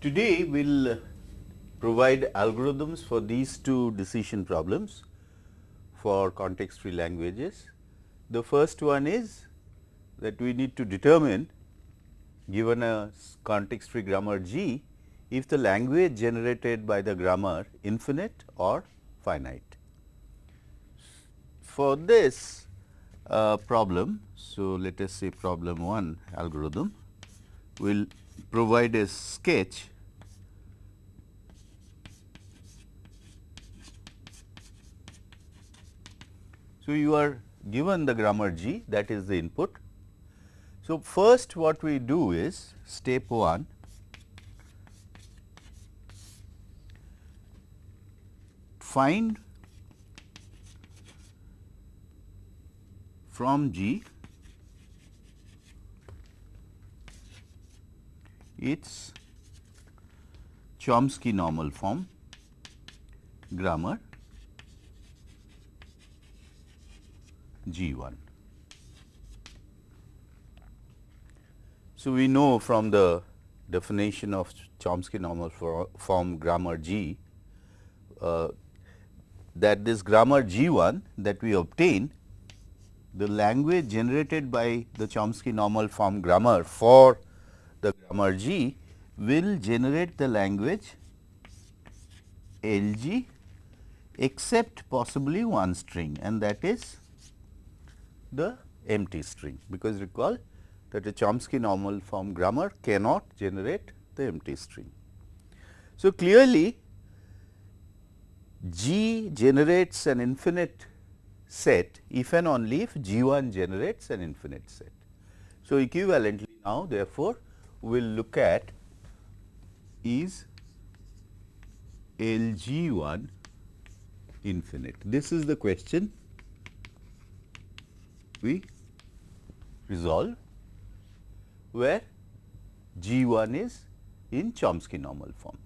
Today, we will provide algorithms for these two decision problems for context free languages. The first one is that we need to determine given a context free grammar G if the language generated by the grammar infinite or finite. For this uh, problem, so let us say problem 1 algorithm we will provide a sketch So, you are given the grammar G that is the input. So, first what we do is step 1 find from G its Chomsky normal form grammar G 1. So, we know from the definition of Chomsky normal form grammar G uh, that this grammar G 1 that we obtain the language generated by the Chomsky normal form grammar for the grammar G will generate the language L G except possibly one string and that is the empty string because recall that a Chomsky normal form grammar cannot generate the empty string. So, clearly G generates an infinite set if and only if G 1 generates an infinite set. So, equivalently now therefore, we will look at is L G 1 infinite. This is the question we resolve where G 1 is in Chomsky normal form.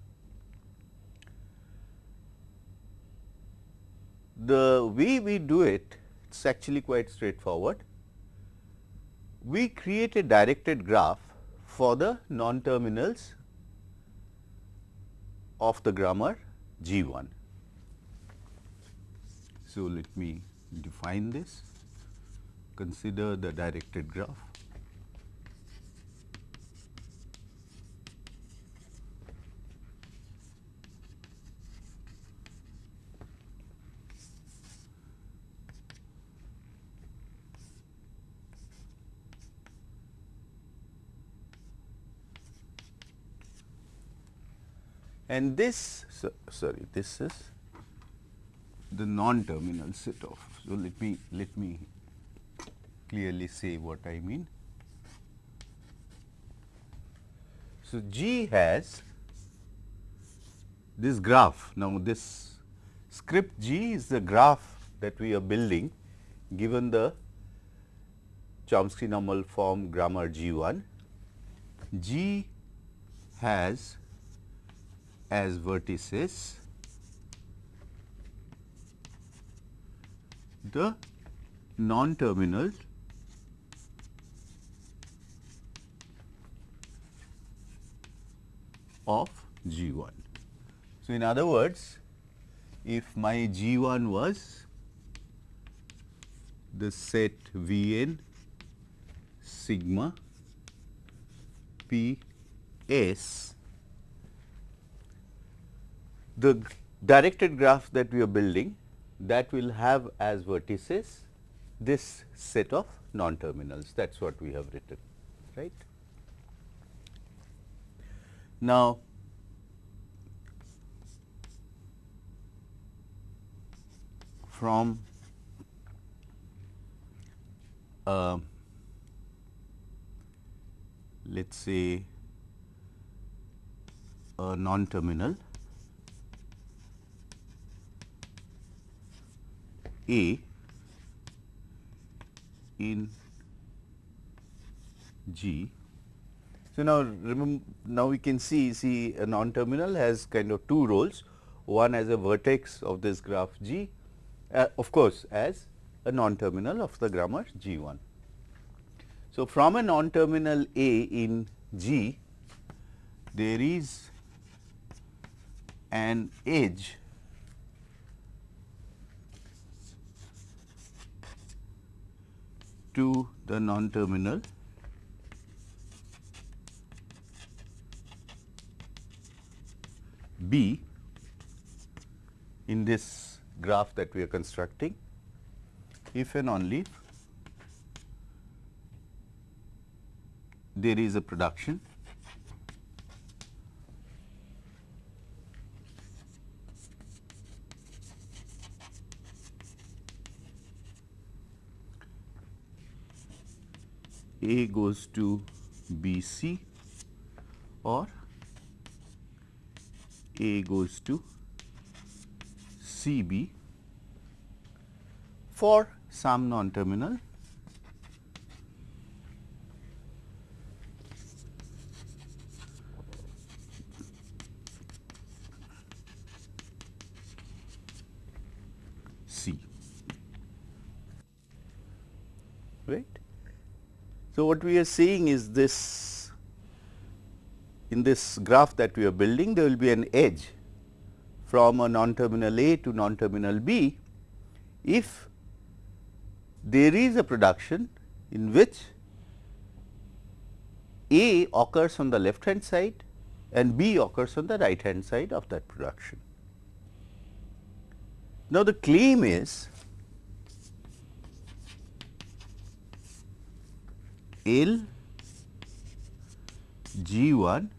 The way we do it, it is actually quite straightforward. We create a directed graph for the non-terminals of the grammar G 1. So, let me define this consider the directed graph. and this so, sorry this is the non terminal set of so let me let me clearly say what I mean. So, G has this graph. Now, this script G is the graph that we are building given the Chomsky normal form grammar G 1. G has as vertices the non-terminals of G 1. So, in other words, if my G 1 was the set V n sigma P S, the directed graph that we are building that will have as vertices this set of non-terminals that is what we have written right. Now, from uh, let us say a non-terminal. A in G so, now remember now we can see see a non terminal has kind of two roles one as a vertex of this graph G uh, of course, as a non terminal of the grammar G 1. So, from a non terminal A in G there is an edge to the non-terminal B in this graph that we are constructing if and only there is a production A goes to B C or A goes to C B for some non-terminal C. Right. So, what we are seeing is this in this graph that we are building there will be an edge from a non-terminal A to non-terminal B if there is a production in which A occurs on the left hand side and B occurs on the right hand side of that production. Now, the claim is L G 1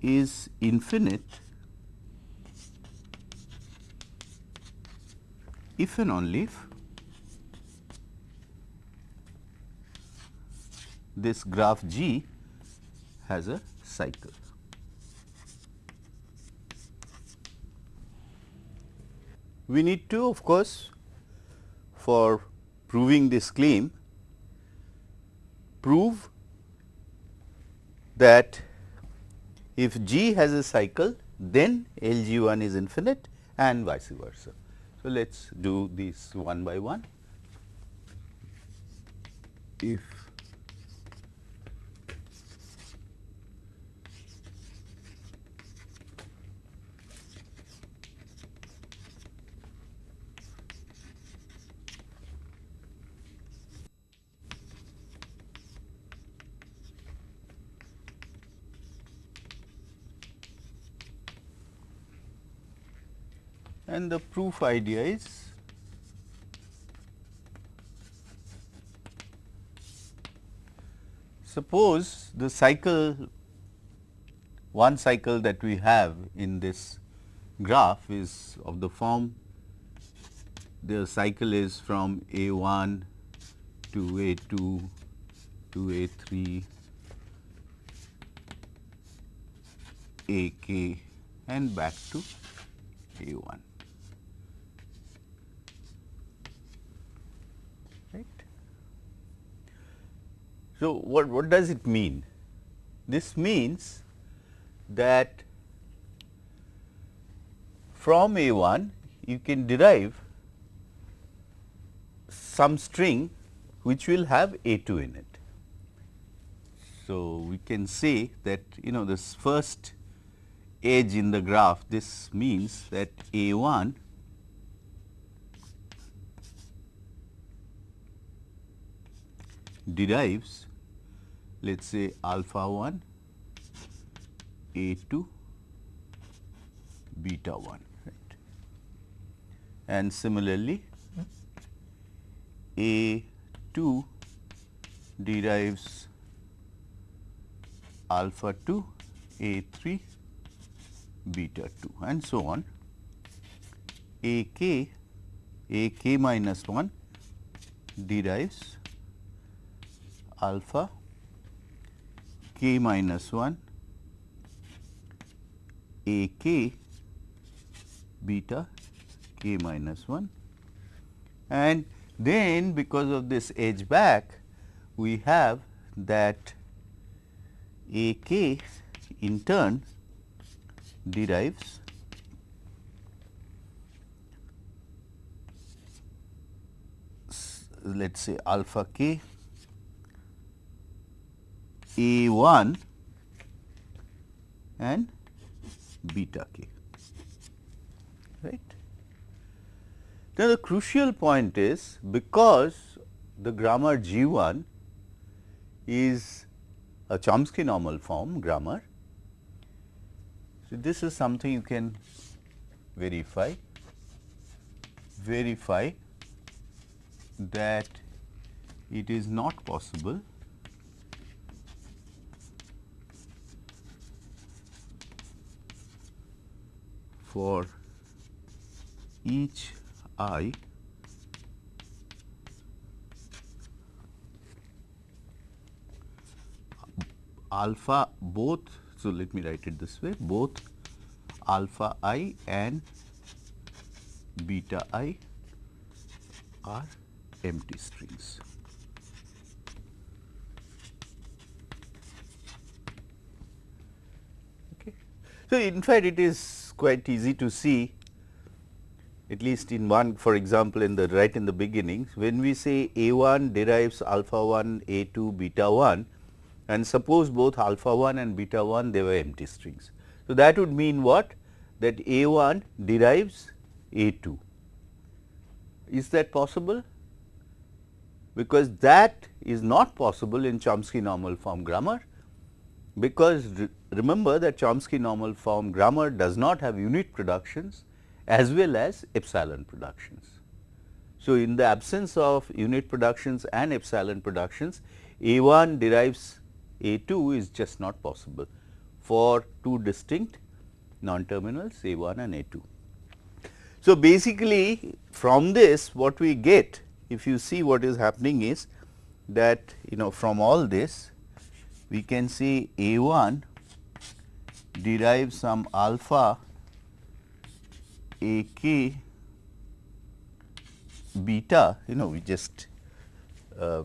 is infinite if and only if this graph G has a cycle. We need to of course, for proving this claim prove that if G has a cycle then L G 1 is infinite and vice versa. So, let us do this one by one. If and the proof idea is suppose the cycle one cycle that we have in this graph is of the form the cycle is from A 1 to A 2 to A 3 A k and back to A 1. So, what, what does it mean? This means that from A 1 you can derive some string which will have A 2 in it. So, we can say that you know this first edge in the graph this means that A 1 derives let us say alpha 1 a 2 beta 1 right. and similarly a 2 derives alpha 2 a 3 beta 2 and so on a k a k minus 1 derives alpha k minus 1 a k beta k minus 1 and then because of this edge back we have that a k in turn derives let us say alpha k A 1 and beta k right. Now, the crucial point is because the grammar G 1 is a Chomsky normal form grammar. So, this is something you can verify, verify that it is not possible for each i alpha both so let me write it this way both alpha i and beta i are empty strings. Okay. So, in fact, it is quite easy to see at least in one for example, in the right in the beginning when we say A 1 derives alpha 1 A 2 beta 1 and suppose both alpha 1 and beta 1 they were empty strings. So, that would mean what that A 1 derives A 2. Is that possible? Because that is not possible in Chomsky normal form grammar, because re remember that Chomsky normal form grammar does not have unit productions as well as epsilon productions. So, in the absence of unit productions and epsilon productions, A 1 derives A 2 is just not possible for two distinct non-terminals A 1 and A 2. So, basically from this what we get if you see what is happening is that you know from all this we can say A 1 derives some alpha a k beta you know we just uh,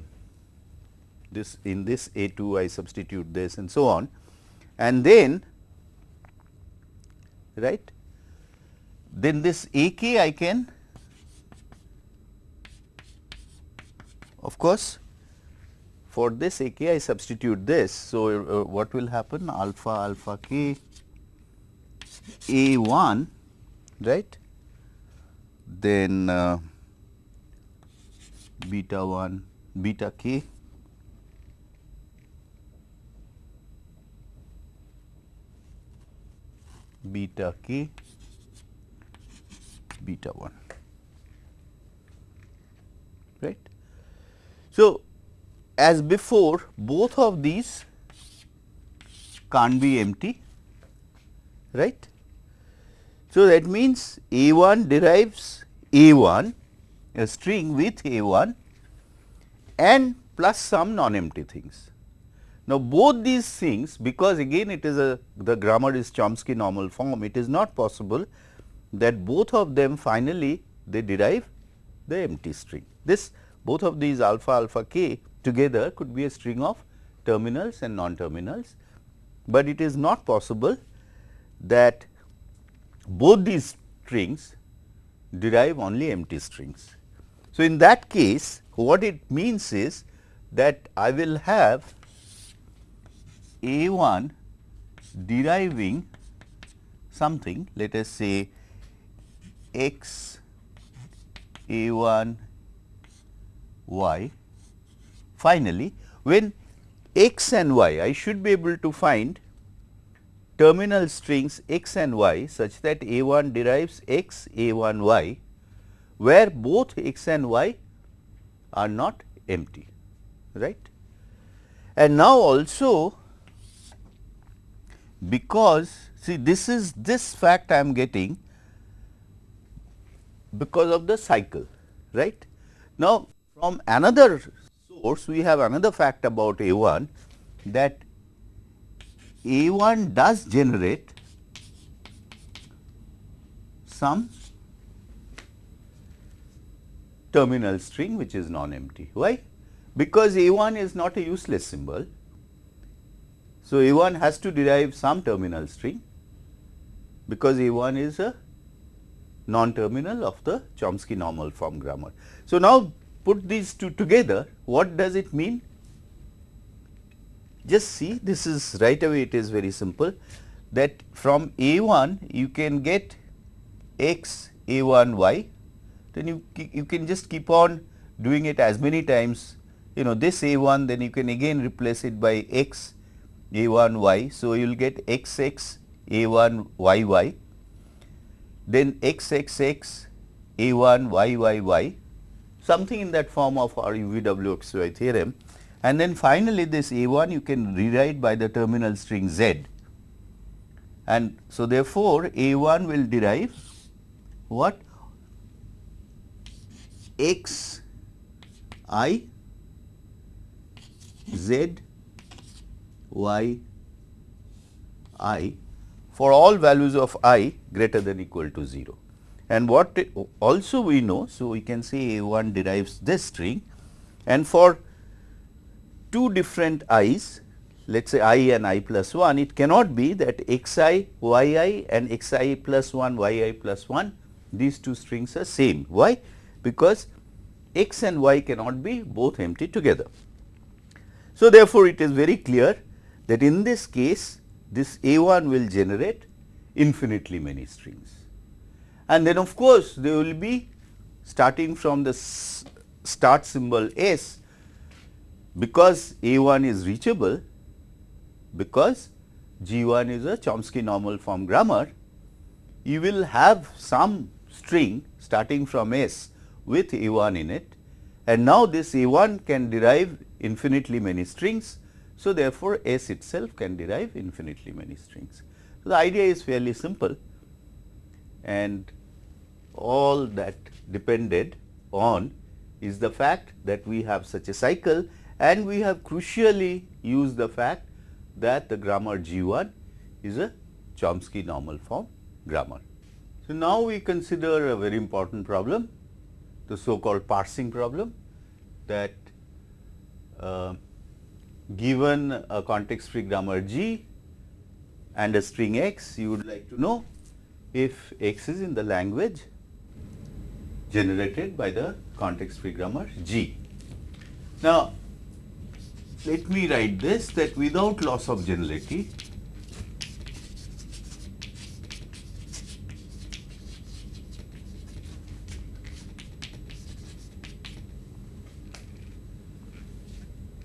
this in this A 2 I substitute this and so on. And then right then this A k I can of course for this A k I substitute this. So, uh, what will happen alpha alpha k A 1 right then uh, beta 1 beta k beta k beta 1 right. So, as before both of these can't be empty right so, that means A 1 derives A 1 a string with A 1 and plus some non-empty things. Now, both these things because again it is a the grammar is Chomsky normal form it is not possible that both of them finally they derive the empty string. This both of these alpha alpha k together could be a string of terminals and non-terminals, but it is not possible that both these strings derive only empty strings. So, in that case what it means is that I will have A 1 deriving something let us say x A 1 y. Finally, when x and y I should be able to find terminal strings x and y such that A 1 derives x A 1 y, where both x and y are not empty. right? And now also because see this is this fact I am getting because of the cycle right. Now, from another source we have another fact about A 1 that a 1 does generate some terminal string which is non-empty. Why? Because A 1 is not a useless symbol. So, A 1 has to derive some terminal string because A 1 is a non-terminal of the Chomsky normal form grammar. So, now put these two together what does it mean? just see this is right away it is very simple that from A1 you can get x A1 y, then you, you can just keep on doing it as many times, you know this A1 then you can again replace it by x A1 y. So, you will get x x A1 y y, then x x x A1 y y y, something in that form of our UVWXY theorem. And then finally, this A1 you can rewrite by the terminal string Z. And so therefore, A1 will derive what? X i z y i for all values of i greater than equal to 0. And what also we know, so we can say A1 derives this string and for two different i's, let us say i and i plus 1, it cannot be that xi, yi and xi plus 1, yi plus 1, these two strings are same. Why? Because x and y cannot be both empty together. So, therefore, it is very clear that in this case this A1 will generate infinitely many strings. And then of course, they will be starting from the start symbol S because A1 is reachable, because G1 is a Chomsky normal form grammar, you will have some string starting from S with A1 in it and now this A1 can derive infinitely many strings. So, therefore, S itself can derive infinitely many strings. So, the idea is fairly simple and all that depended on is the fact that we have such a cycle and we have crucially used the fact that the grammar G1 is a Chomsky normal form grammar. So, now we consider a very important problem, the so called parsing problem that uh, given a context free grammar G and a string x, you would like to know if x is in the language generated by the context free grammar G. Now, let me write this that without loss of generality,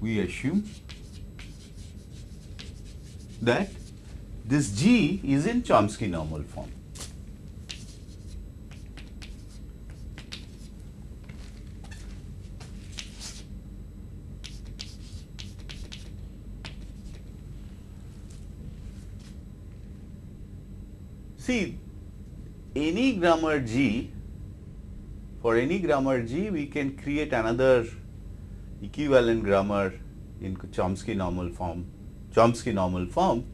we assume that this G is in Chomsky normal form. See, any grammar G, for any grammar G, we can create another equivalent grammar in Chomsky normal form, Chomsky normal form,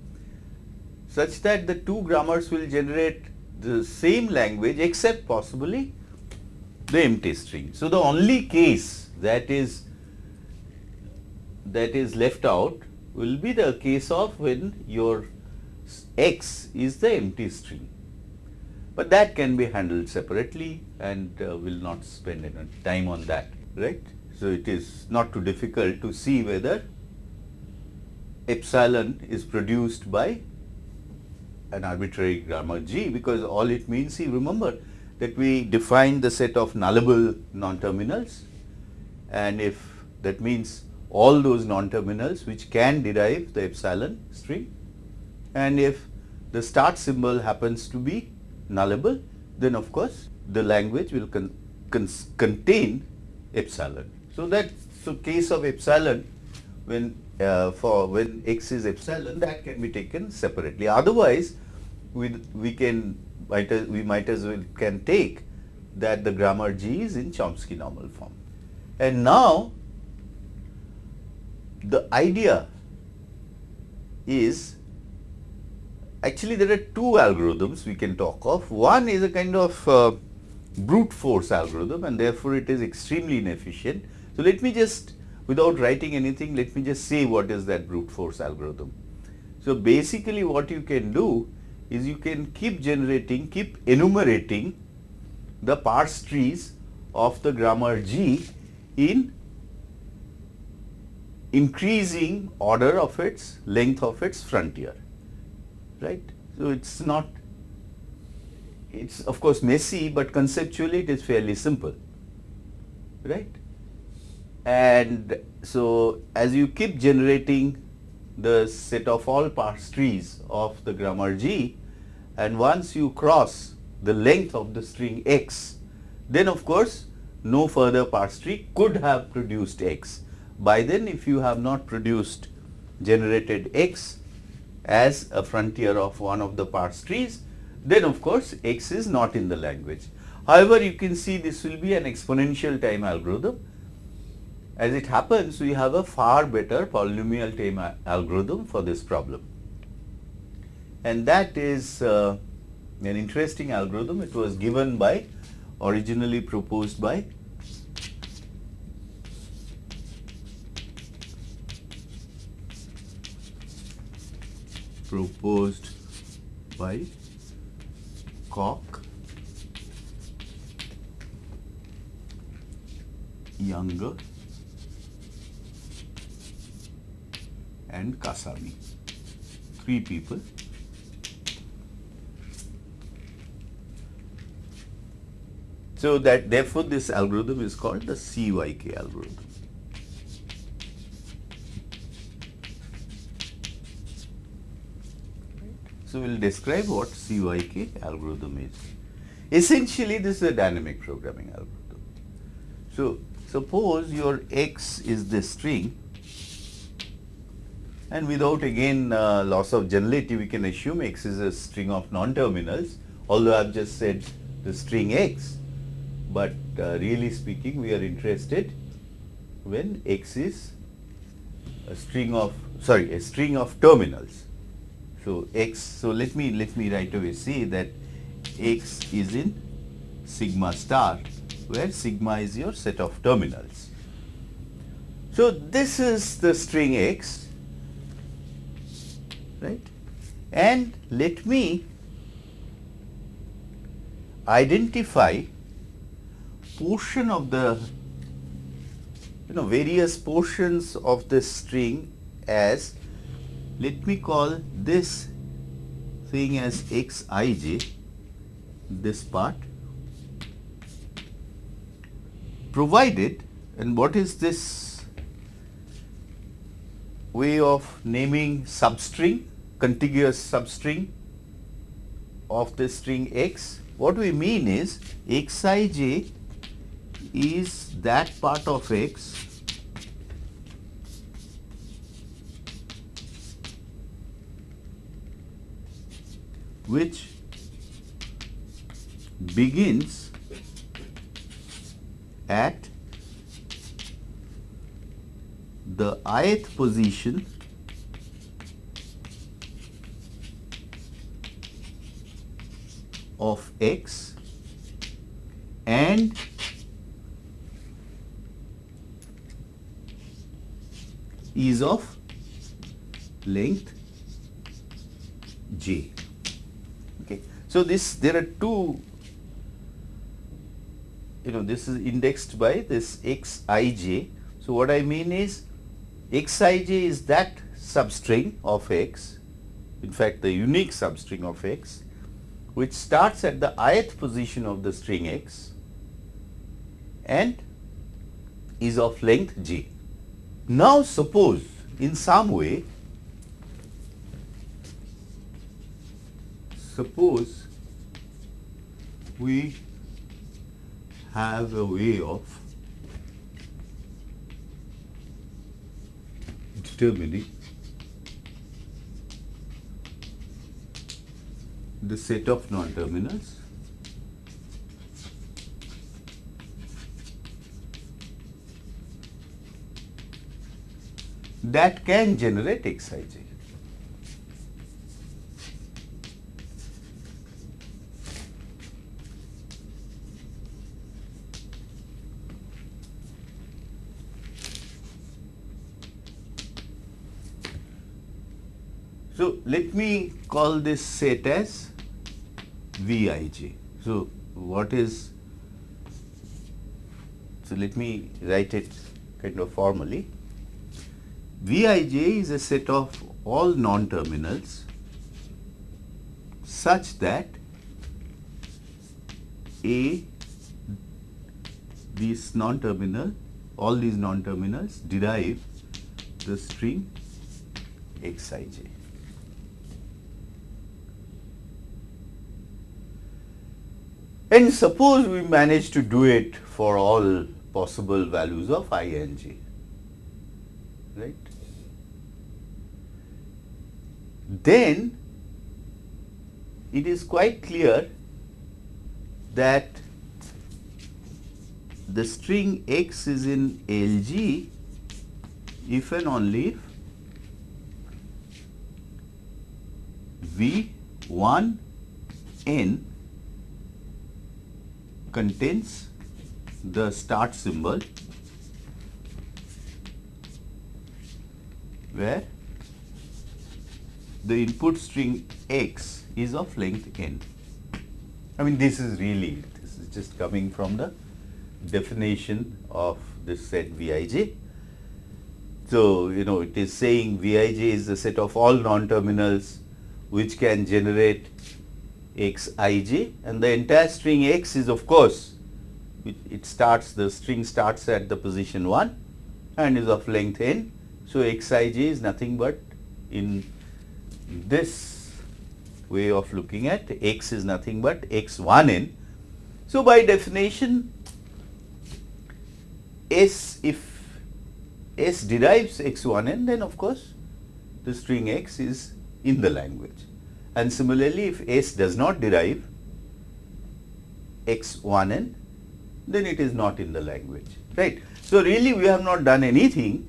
such that the two grammars will generate the same language except possibly the empty string. So, the only case that is that is left out will be the case of when your x is the empty string, but that can be handled separately and uh, will not spend any time on that, right. So, it is not too difficult to see whether epsilon is produced by an arbitrary grammar G because all it means, see remember that we define the set of nullable non-terminals and if that means all those non-terminals which can derive the epsilon string and if the start symbol happens to be nullable then of course the language will con con contain epsilon. So, that so case of epsilon when uh, for when x is epsilon that can be taken separately. Otherwise, we, we can might as, we might as well can take that the grammar G is in Chomsky normal form. And now, the idea is actually there are two algorithms we can talk of. One is a kind of uh, brute force algorithm and therefore, it is extremely inefficient so, let me just without writing anything, let me just say what is that brute force algorithm. So, basically what you can do is you can keep generating, keep enumerating the parse trees of the grammar G in increasing order of its length of its frontier, right. So it's not, it's of course messy, but conceptually it is fairly simple, right? And so as you keep generating the set of all parse trees of the grammar G, and once you cross the length of the string x, then of course no further parse tree could have produced x. By then if you have not produced generated x as a frontier of one of the parse trees, then of course x is not in the language. However, you can see this will be an exponential time algorithm. As it happens, we have a far better polynomial time algorithm for this problem. And that is uh, an interesting algorithm. It was given by, originally proposed by proposed by Cocke, Younger and Kasami. Three people. So that therefore this algorithm is called the CYK algorithm. So, we will describe what CYK algorithm is. Essentially, this is a dynamic programming algorithm. So, suppose your x is the string and without again uh, loss of generality, we can assume x is a string of non-terminals, although I have just said the string x, but uh, really speaking, we are interested when x is a string of, sorry, a string of terminals. So, x, so let me, let me right away say that x is in sigma star, where sigma is your set of terminals. So, this is the string x, right, and let me identify portion of the you know various portions of this string as let me call this thing as xij this part. Provided and what is this way of naming substring contiguous substring of the string x? What we mean is xij is that part of x which begins at the ith position of x and is of length j. So, this there are two you know this is indexed by this xij. So, what I mean is xij is that substring of x in fact the unique substring of x which starts at the ith position of the string x and is of length j. Now, suppose in some way suppose we have a way of determining the set of non-terminals that can generate Xij. So, let me call this set as Vij. So, what is, so let me write it kind of formally. Vij is a set of all non-terminals such that A these non-terminal all these non-terminals derive the string xij. And suppose we manage to do it for all possible values of i and j, right? Then it is quite clear that the string x is in LG if and only if V1 n contains the start symbol where the input string x is of length n. I mean this is really, this is just coming from the definition of this set Vij. So, you know it is saying Vij is the set of all non-terminals which can generate xij and the entire string x is of course it starts the string starts at the position 1 and is of length n. So, xij is nothing but in this way of looking at x is nothing but x1n. So, by definition S if S derives x1n then of course the string x is in the language and similarly if S does not derive x1n then it is not in the language right. So, really we have not done anything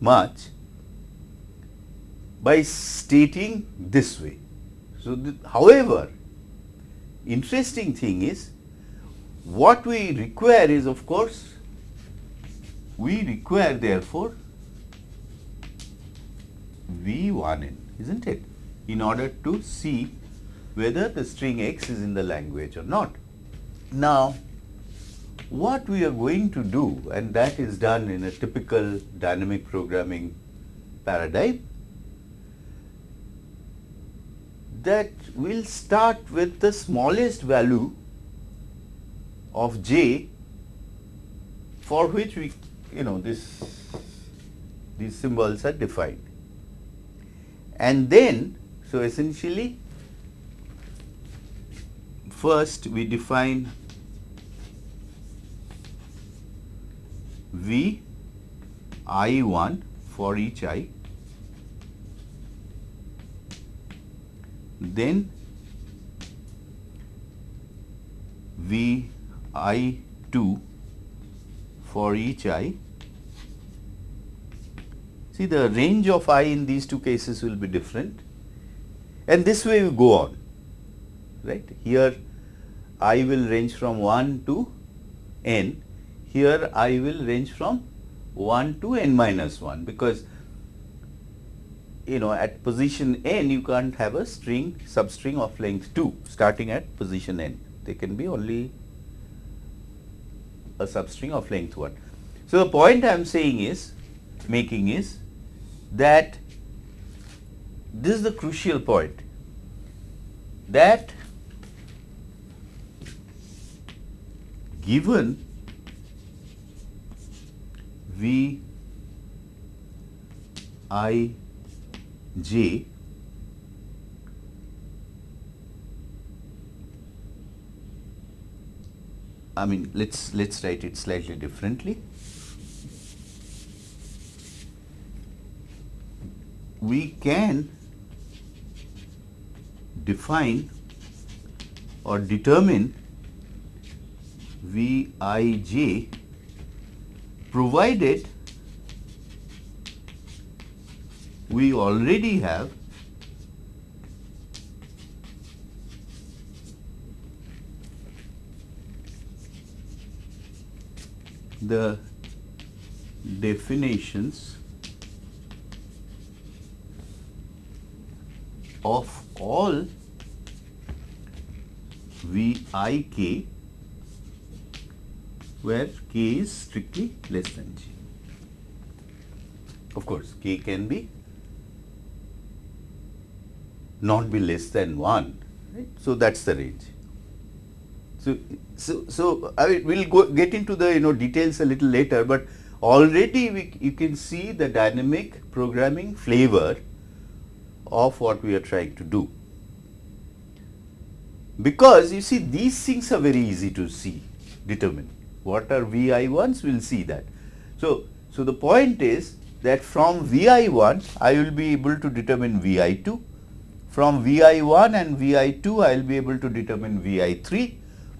much by stating this way. So, however, interesting thing is what we require is of course we require therefore V1n isn't it in order to see whether the string x is in the language or not. Now what we are going to do and that is done in a typical dynamic programming paradigm that we'll start with the smallest value of j for which we you know this these symbols are defined. And then so essentially first we define V I1 for each i. Then V I2 for each i. See the range of i in these two cases will be different and this way we go on right. Here i will range from 1 to n, here i will range from 1 to n minus 1 because you know at position n you can't have a string substring of length 2 starting at position n. They can be only a substring of length 1. So, the point I am saying is making is that this is the crucial point that given V I J I mean let's let's write it slightly differently. We can define or determine Vij provided we already have the definitions of all Vik where k is strictly less than g. Of course, k can be not be less than 1, right. So, that is the range. So, so, so I mean, we will go get into the you know details a little later, but already we, you can see the dynamic programming flavor of what we are trying to do. Because you see these things are very easy to see, determine. What are VI1s? We will see that. So, so the point is that from VI1 I will be able to determine VI2. From VI1 and VI2 I will be able to determine VI3.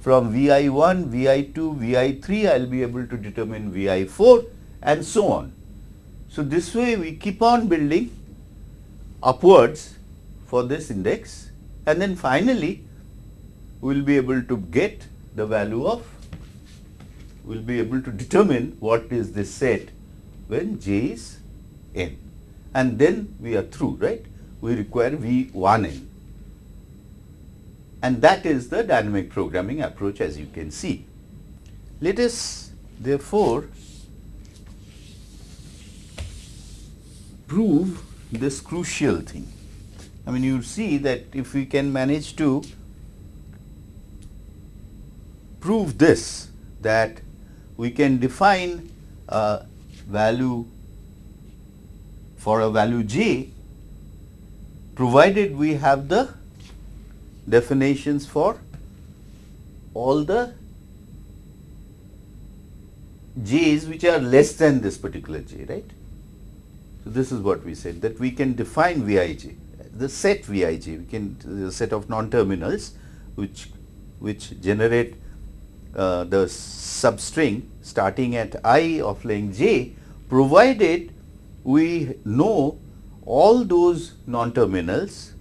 From VI1, VI2, VI3 I will be able to determine VI4 and so on. So, this way we keep on building upwards for this index and then finally we will be able to get the value of we will be able to determine what is this set when j is n. And then we are through right? We require v1n and that is the dynamic programming approach as you can see. Let us therefore prove this crucial thing. I mean you see that if we can manage to prove this that we can define a value for a value j provided we have the definitions for all the j's which are less than this particular j right. This is what we said that we can define Vij, the set Vij, we can the set of non-terminals which which generate uh, the substring starting at i of length j provided we know all those non-terminals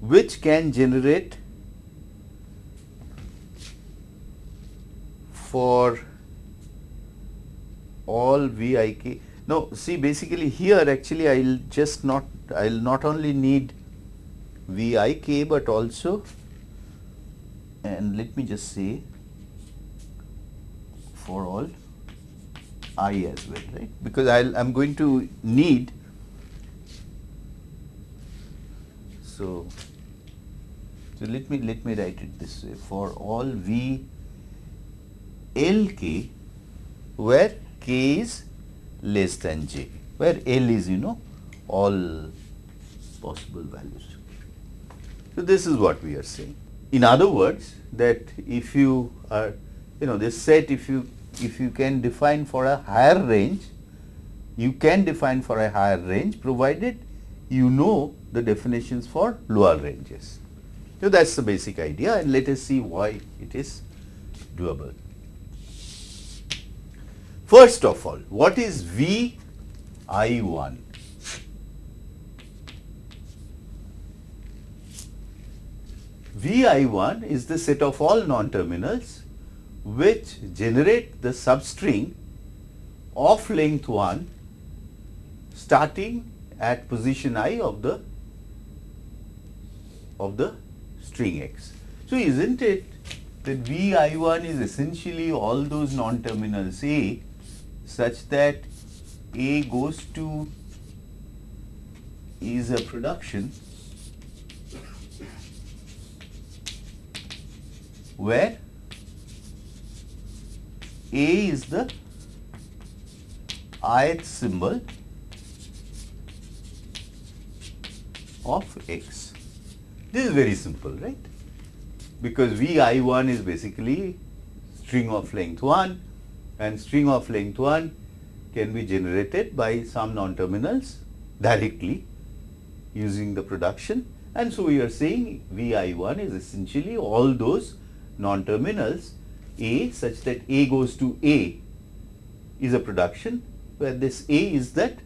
which can generate for all Vik no, see basically here actually I will just not, I will not only need Vik but also and let me just say for all i as well, right? Because I am going to need so so let me let me write it this way for all v l k where k is less than j, where L is you know all possible values. So, this is what we are saying. In other words that if you are you know this set if you if you can define for a higher range you can define for a higher range provided you know the definitions for lower ranges. So, that is the basic idea and let us see why it is doable. First of all, what is V I1? Vi1 is the set of all non-terminals which generate the substring of length 1 starting at position i of the of the string x. So, isn't it that Vi1 is essentially all those non-terminals A such that A goes to is a production where A is the ith symbol of x. This is very simple, right? Because Vi1 is basically string of length 1 and string of length 1 can be generated by some non-terminals directly using the production and so we are saying Vi1 is essentially all those non-terminals A such that A goes to A is a production where this A is that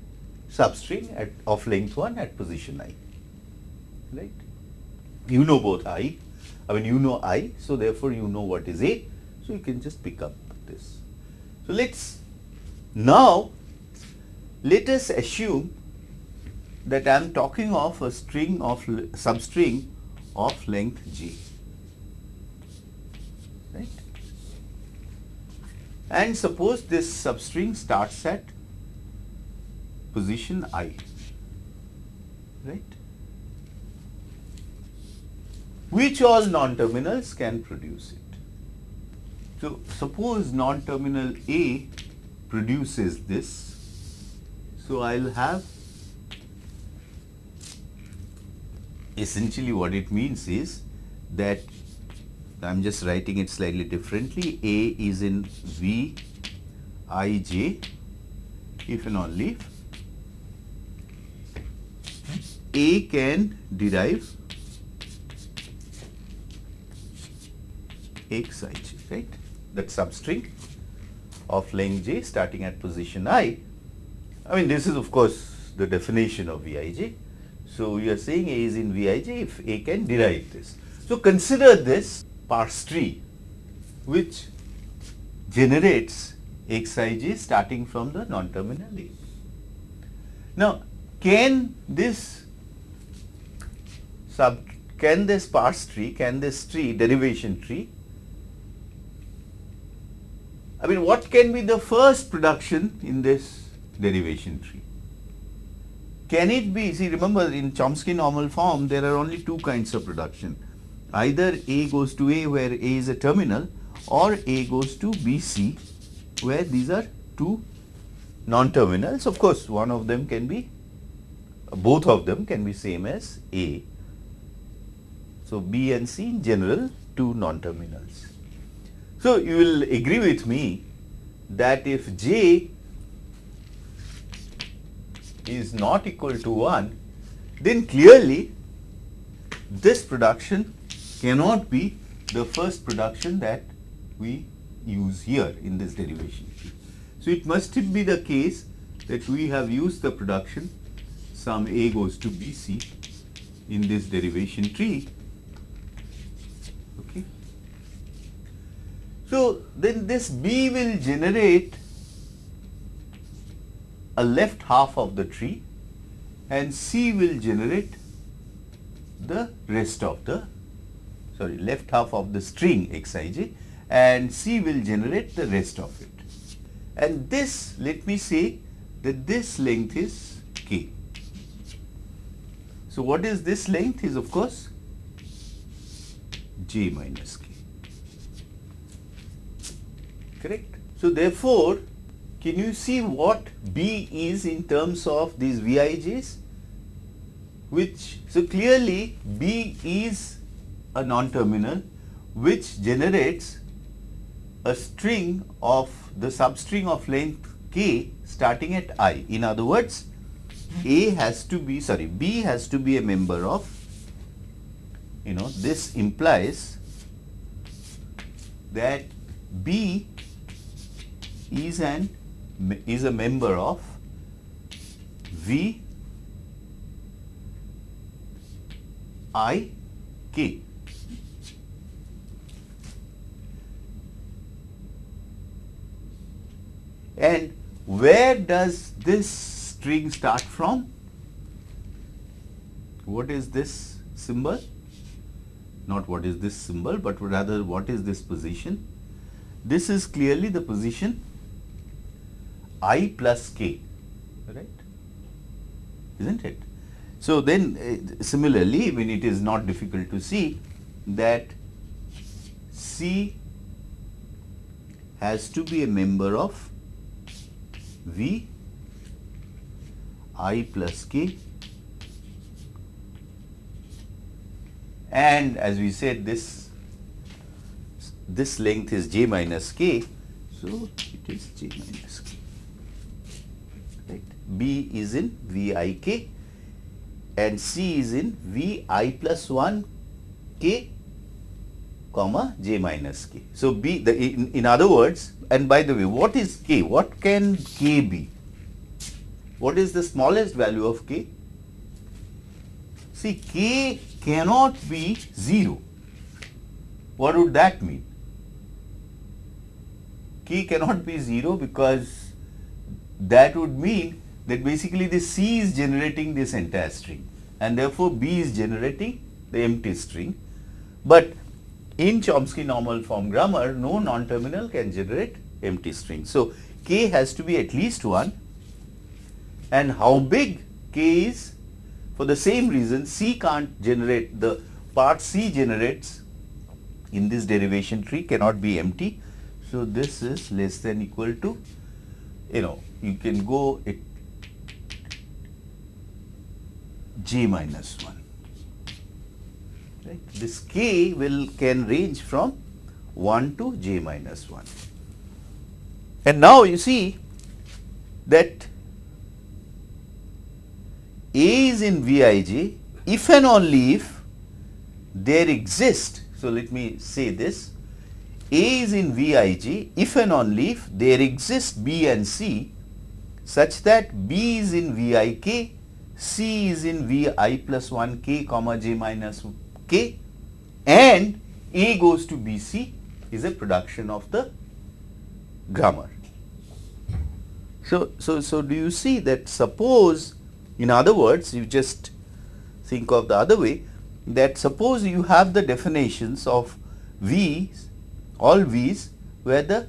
substring at, of length 1 at position i, right. You know both i, I mean you know i, so therefore you know what is A, so you can just pick up this. So, let us now let us assume that I am talking of a string of substring of length g. Right? And suppose this substring starts at position i. Right? Which all non-terminals can produce it. So, suppose non-terminal A produces this. So, I will have essentially what it means is that I am just writing it slightly differently. A is in V i j if and only if A can derive x i j, right? That substring of length j starting at position i. I mean, this is of course the definition of Vij. So, we are saying A is in Vij if A can derive this. So, consider this parse tree which generates Xij starting from the non-terminal A. Now, can this sub can this parse tree, can this tree derivation tree I mean what can be the first production in this derivation tree? Can it be, see remember in Chomsky normal form there are only two kinds of production. Either A goes to A where A is a terminal or A goes to BC where these are two non-terminals. Of course, one of them can be, both of them can be same as A. So, B and C in general two non-terminals. So, you will agree with me that if J is not equal to 1, then clearly this production cannot be the first production that we use here in this derivation. So, it must be the case that we have used the production some A goes to BC in this derivation tree. Okay. So, then this B will generate a left half of the tree and C will generate the rest of the sorry left half of the string xij and C will generate the rest of it. And this let me say that this length is k. So, what is this length is of course j minus k correct. So, therefore, can you see what B is in terms of these Vij's? Which, so clearly B is a non-terminal which generates a string of the substring of length k starting at i. In other words, A has to be, sorry, B has to be a member of, you know, this implies that B is an is a member of V I K. And where does this string start from? What is this symbol? Not what is this symbol, but rather what is this position? This is clearly the position i plus k, right, isn't it? So, then uh, similarly, when it is not difficult to see that C has to be a member of V i plus k and as we said this this length is j minus k so it is j minus k B is in Vik and C is in Vi plus 1 k comma j minus k. So, B the in, in other words and by the way what is k? What can k be? What is the smallest value of k? See k cannot be 0. What would that mean? k cannot be 0 because that would mean that basically the C is generating this entire string and therefore B is generating the empty string. But in Chomsky normal form grammar, no non-terminal can generate empty string. So, K has to be at least 1 and how big K is for the same reason C can't generate the part C generates in this derivation tree cannot be empty. So, this is less than equal to you know you can go it j minus 1 right. This k will can range from 1 to g minus 1. And now you see that A is in Vij if and only if there exist. So, let me say this A is in Vij if and only if there exist B and C such that B is in Vik, C is in Vi plus 1 k comma j minus k and A goes to BC is a production of the grammar. So, so, so do you see that suppose in other words you just think of the other way that suppose you have the definitions of V's all V's where the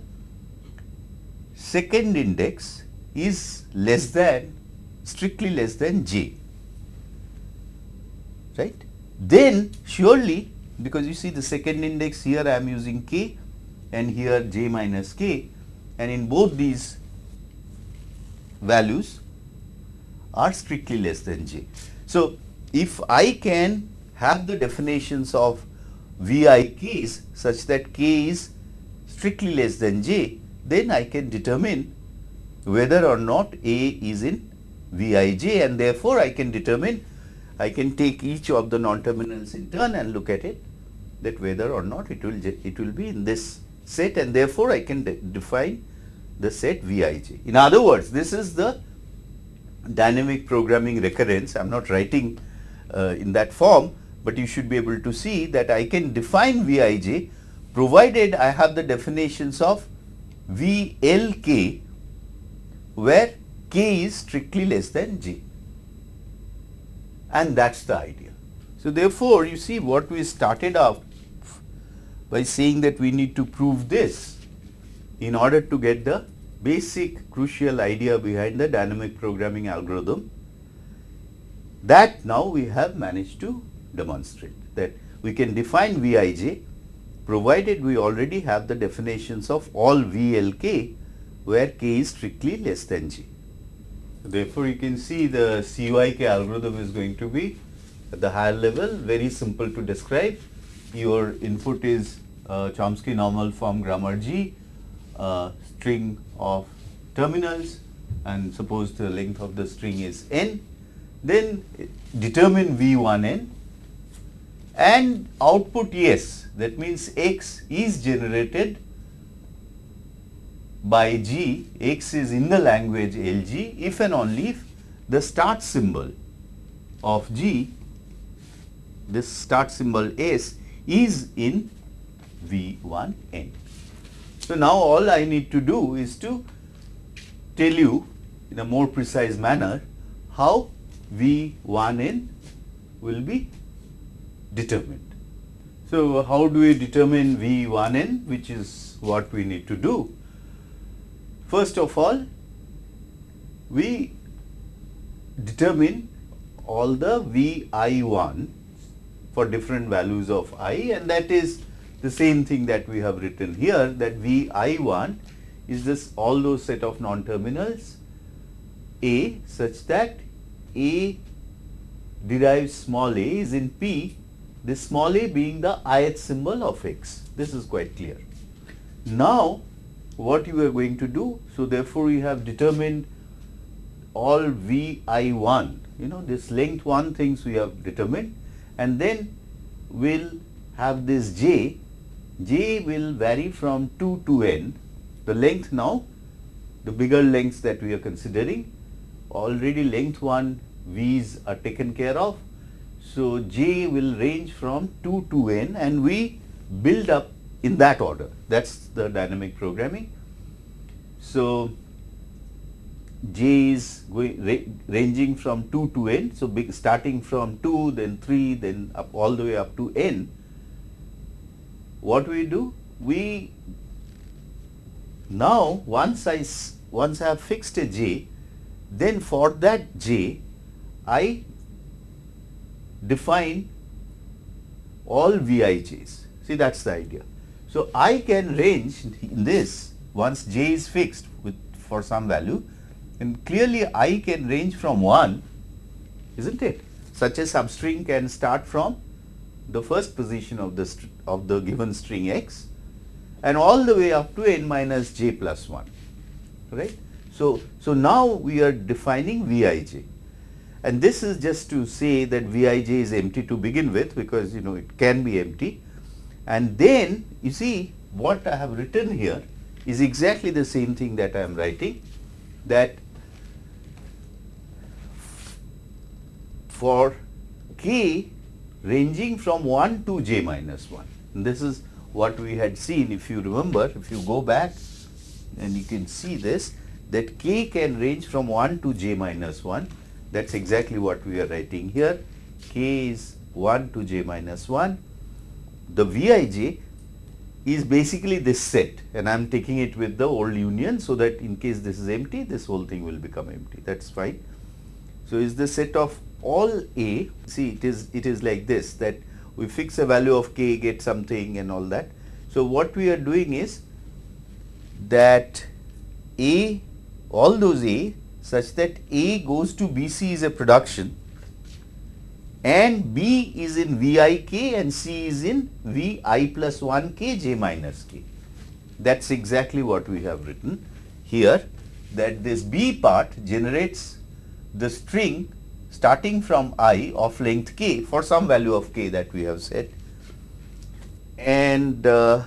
second index is less than strictly less than j. Right? Then surely because you see the second index here I am using k and here j minus k. And in both these values are strictly less than j. So, if I can have the definitions of VIKs such that k is strictly less than j, then I can determine whether or not A is in Vij and therefore, I can determine I can take each of the non-terminals in turn and look at it that whether or not it will it will be in this set and therefore, I can de define the set Vij. In other words, this is the dynamic programming recurrence. I am not writing uh, in that form, but you should be able to see that I can define Vij provided I have the definitions of VLK where k is strictly less than j and that is the idea. So, therefore, you see what we started off by saying that we need to prove this in order to get the basic crucial idea behind the dynamic programming algorithm that now we have managed to demonstrate that we can define Vij provided we already have the definitions of all VLK where k is strictly less than g. Therefore, you can see the CYK algorithm is going to be at the higher level. Very simple to describe. Your input is uh, Chomsky normal form grammar G, uh, string of terminals and suppose the length of the string is n, then determine V1n and output yes. That means x is generated by G, X is in the language LG if and only if the start symbol of G, this start symbol S is in V1N. So, now all I need to do is to tell you in a more precise manner how V1N will be determined. So, how do we determine V1N which is what we need to do? First of all, we determine all the Vi1 for different values of i and that is the same thing that we have written here that Vi1 is this all those set of non-terminals A such that A derives small a is in P, this small a being the ith symbol of x. This is quite clear. Now, what you are going to do. So, therefore, we have determined all Vi1, you know this length 1 things we have determined and then we will have this j, j will vary from 2 to n. The length now, the bigger lengths that we are considering, already length 1 v's are taken care of. So, j will range from 2 to n and we build up in that order that is the dynamic programming. So, j is going ra ranging from 2 to n. So, big starting from 2 then 3 then up all the way up to n. What we do? We now once I once I have fixed a j then for that j I define all Vij's. See that is the idea. So, I can range in this once j is fixed with for some value and clearly I can range from 1 is not it. Such a substring can start from the first position of the of the given string x and all the way up to n minus j plus 1 right. So, so now we are defining Vij and this is just to say that Vij is empty to begin with because you know it can be empty and then you see what I have written here is exactly the same thing that I am writing that for k ranging from 1 to j minus 1. And this is what we had seen if you remember if you go back and you can see this that k can range from 1 to j minus 1 that is exactly what we are writing here. K is 1 to j minus 1 the Vij is basically this set and I am taking it with the old union so that in case this is empty this whole thing will become empty that is fine. So, is the set of all A see it is it is like this that we fix a value of k get something and all that. So, what we are doing is that A all those A such that A goes to BC is a production and B is in Vik and C is in Vi plus 1 k j minus k. That is exactly what we have written here that this B part generates the string starting from i of length k for some value of k that we have said and uh,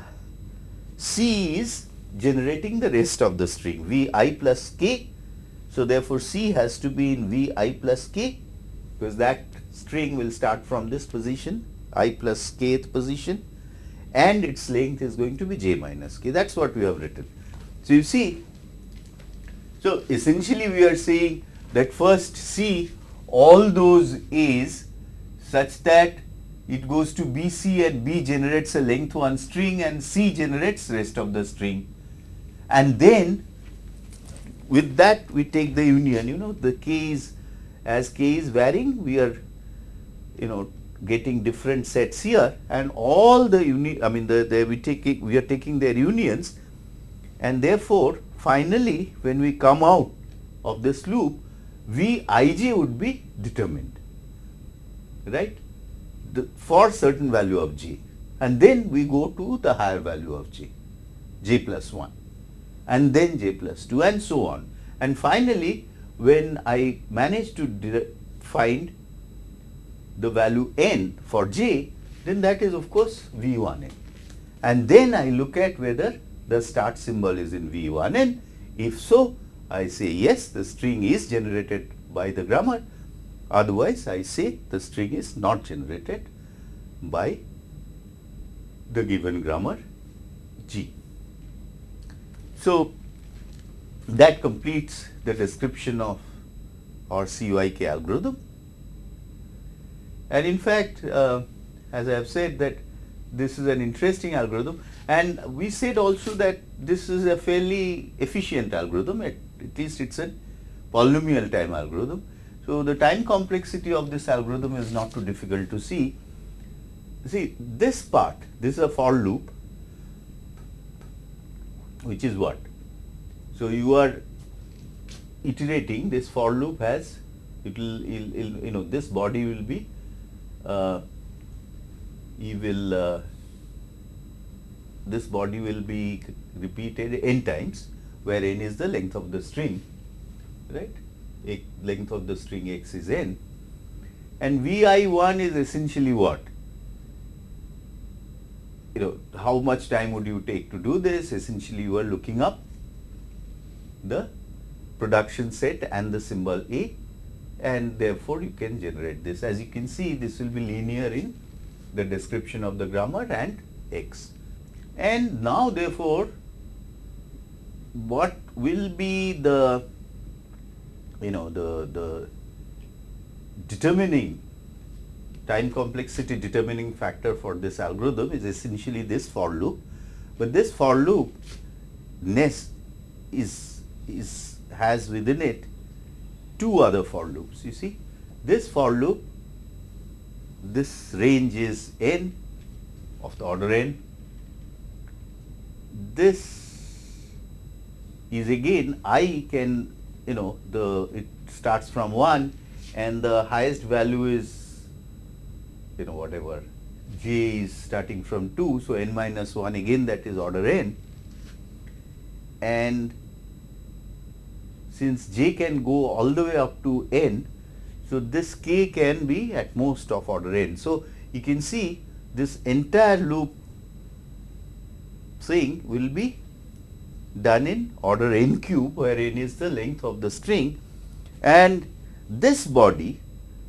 C is generating the rest of the string Vi plus k. So, therefore, C has to be in Vi plus k because that string will start from this position i plus kth position and its length is going to be j minus k. That is what we have written. So, you see so essentially we are saying that first see all those a's such that it goes to BC and B generates a length 1 string and C generates rest of the string. And then with that we take the union. You know the k is as k is varying we are you know getting different sets here and all the uni I mean the, the we taking we are taking their unions. And therefore finally when we come out of this loop Vij would be determined. Right? The, for certain value of j and then we go to the higher value of j j plus 1 and then j plus 2 and so on. And finally when I manage to find the value n for j, then that is of course V1n. And then I look at whether the start symbol is in V1n. If so, I say yes, the string is generated by the grammar. Otherwise, I say the string is not generated by the given grammar G. So, that completes the description of our CYK algorithm. And in fact, uh, as I have said that this is an interesting algorithm and we said also that this is a fairly efficient algorithm at, at least it is a polynomial time algorithm. So, the time complexity of this algorithm is not too difficult to see. See this part, this is a for loop which is what? So, you are iterating this for loop has it will you know this body will be you will uh, this body will be repeated n times where n is the length of the string right? A length of the string x is n and vi1 is essentially what? You know how much time would you take to do this? Essentially you are looking up the production set and the symbol a and therefore you can generate this. As you can see, this will be linear in the description of the grammar and x. And now therefore, what will be the you know the the determining time complexity determining factor for this algorithm is essentially this for loop, but this for loop nest is is has within it two other for loops. You see, this for loop, this range is n of the order n. This is again i can you know the it starts from 1 and the highest value is you know whatever j is starting from 2. So, n minus 1 again that is order n and since j can go all the way up to n. So, this k can be at most of order n. So, you can see this entire loop thing will be done in order n cube where n is the length of the string and this body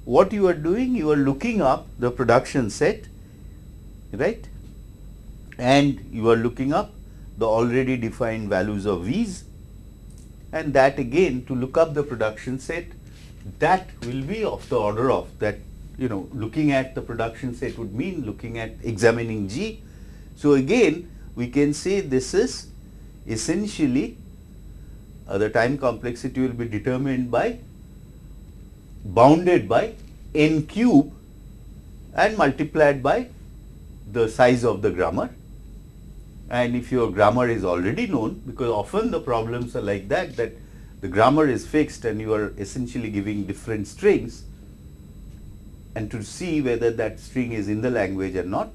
what you are doing you are looking up the production set right and you are looking up the already defined values of v's and that again to look up the production set that will be of the order of that you know looking at the production set would mean looking at examining G. So, again we can say this is essentially uh, the time complexity will be determined by bounded by n cube and multiplied by the size of the grammar and if your grammar is already known because often the problems are like that that the grammar is fixed and you are essentially giving different strings and to see whether that string is in the language or not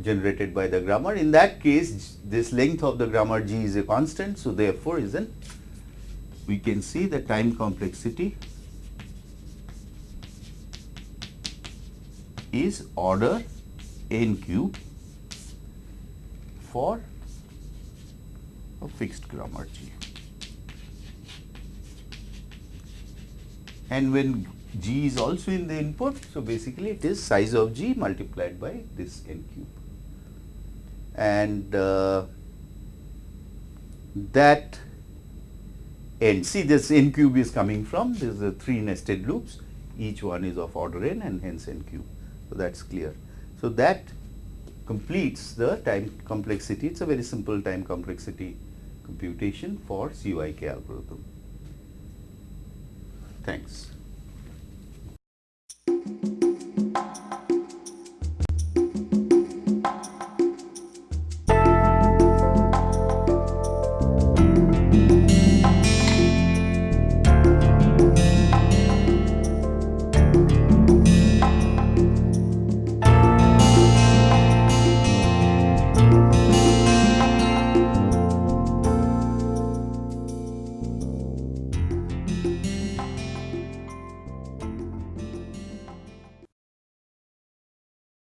generated by the grammar. In that case, this length of the grammar G is a constant. So, therefore, is an we can see the time complexity is order n cube for a fixed grammar G. And when G is also in the input, so basically it is size of G multiplied by this n cube. And uh, that n, see this n cube is coming from, this is three nested loops, each one is of order n and hence n cube. So, that is clear. So, that completes the time complexity. It is a very simple time complexity computation for CYK algorithm. Thanks.